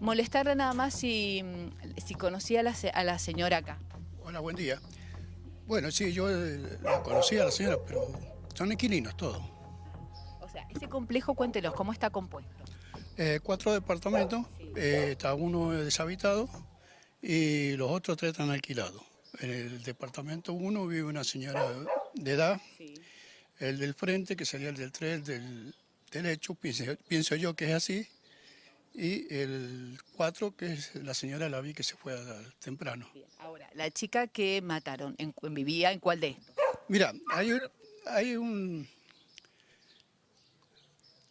Molestarla nada más si, si conocía a la, a la señora acá. Hola, buen día. Bueno, sí, yo eh, la conocí a la señora, pero son inquilinos todos. O sea, ese complejo, cuéntenos, ¿cómo está compuesto? Eh, cuatro departamentos, eh, está uno deshabitado y los otros tres están alquilados. En el departamento uno vive una señora de edad, el del frente, que sería el del 3 del derecho, pienso, pienso yo que es así, y el 4, que es la señora la vi que se fue a- temprano. Ahora, la chica que mataron, ¿en ¿vivía en cuál de estos? Mira, hay, hay un...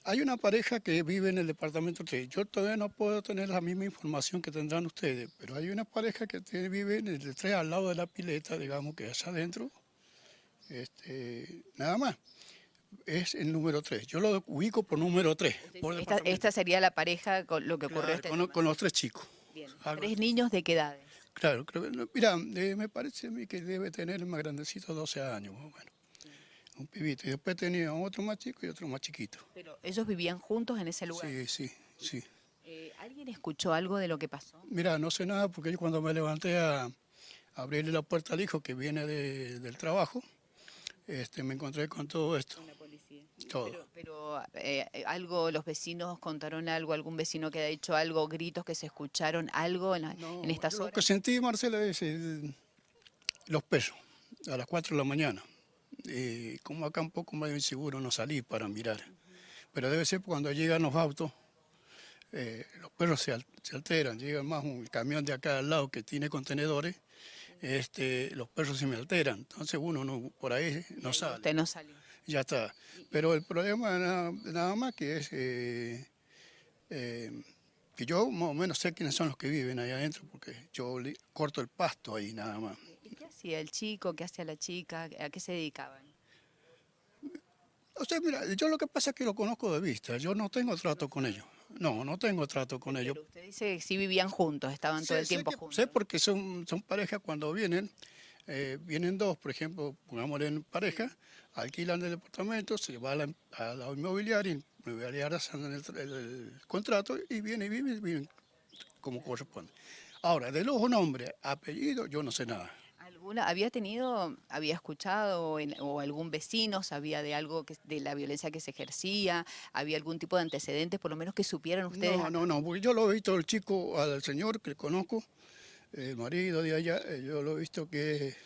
Hay una pareja que vive en el departamento 3. Yo todavía no puedo tener la misma información que tendrán ustedes, pero hay una pareja que vive en el 3 al lado de la pileta, digamos que allá adentro. Este, nada más. Es el número 3. Yo lo ubico por número 3. Por Esta, sería la pareja con lo que ocurrió Claro, este con, con los tres chicos. Bien. ¿Tres niños de qué edades? Claro, creo que, no, mira, eh, me parece a mí que debe tener el más grandecito 12 años, más o menos. Un pibito. Y después tenía otro más chico y otro más chiquito. Pero ellos vivían juntos en ese lugar. Sí, sí, sí. Eh, ¿Alguien escuchó algo de lo que pasó? Mira, no sé nada porque yo cuando me levanté a, a abrirle la puerta al hijo que viene de- del trabajo, este, me encontré con todo esto. Todo. Pero, pero, eh, algo, los vecinos contaron algo, algún vecino que haya dicho algo, gritos que se escucharon, algo en, la- No, en estas Lo horas. que sentí, Marcela, es eh, los pesos a las 4 de la mañana. Y como acá un poco medio inseguro no salí para mirar. Pero debe ser cuando llegan los autos, eh, los perros se, al- se alteran. Llega más un camión de acá al lado que tiene contenedores, este, los perros se me alteran. Entonces uno no, por ahí no sale. Usted no salió. Ya está. Pero el problema nada, nada más que es eh, eh, que yo más o menos sé quiénes son los que viven ahí adentro porque yo corto el pasto ahí nada más. ¿Y qué hacía el chico? ¿Qué hacía la chica? ¿A qué se dedicaban? O sea, mira, yo lo que pasa es que lo conozco de vista, yo no tengo trato con ellos. No, no tengo trato con ellos. Pero usted dice que sí vivían juntos, estaban todo Sé- el sé tiempo que- juntos. Sé porque son, son parejas cuando vienen, eh, vienen dos, por ejemplo, pongámosle en pareja, alquilan el departamento, se va a la, a la inmobiliaria, inmobiliaria hacen el, el- el contrato y vienen y viven, viven como corresponde. Ahora, de los nombres, apellido, yo no sé nada. ¿Alguna, ¿Había tenido, había escuchado o, en- o algún vecino sabía de algo, que, de la violencia que se ejercía? ¿Había algún tipo de antecedentes, por lo menos que supieran ustedes? No, no, no, porque yo lo he visto el chico, al señor que conozco, el marido de allá, eh, yo lo he visto que es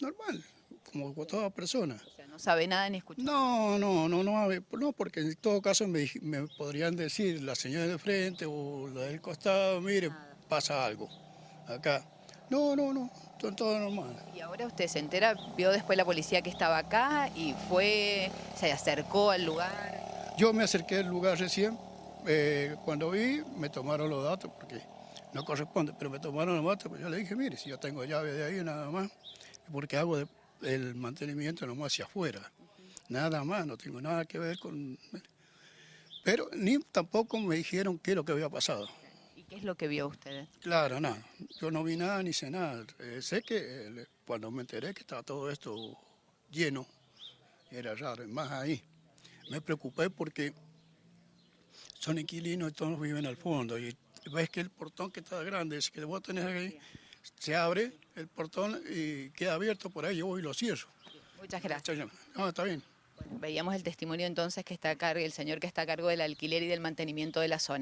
normal, como toda persona. O sea, no sabe nada ni escucha. No, no, no, no, no, porque en todo caso me, me podrían decir la señora de frente o la del costado, mire, pasa algo acá. No, no, no, todo, todo normal. Y ahora usted se entera, vio después la policía que estaba acá y fue, se acercó al lugar. Yo me acerqué al lugar recién, eh, cuando vi me tomaron los datos, porque no corresponde, pero me tomaron los datos, pues yo le dije, mire, si yo tengo llave de ahí nada más, porque hago de- el mantenimiento nomás hacia afuera, nada más, no tengo nada que ver con... Pero ni tampoco me dijeron qué es lo que había pasado. ¿Y qué es lo que vio usted? Claro, nada, yo no vi nada ni sé nada. Eh, sé que eh, cuando me enteré que estaba todo esto lleno, era raro, más ahí. Me preocupé porque son inquilinos y todos viven al fondo. Y ves que el portón que está grande, ese que vos tenés ahí, se abre el portón y queda abierto por ahí, yo voy y lo cierro. Muchas gracias. No, está bien. Bueno, veíamos el testimonio entonces que está a cargo, el señor que está a cargo del alquiler y del mantenimiento de la zona.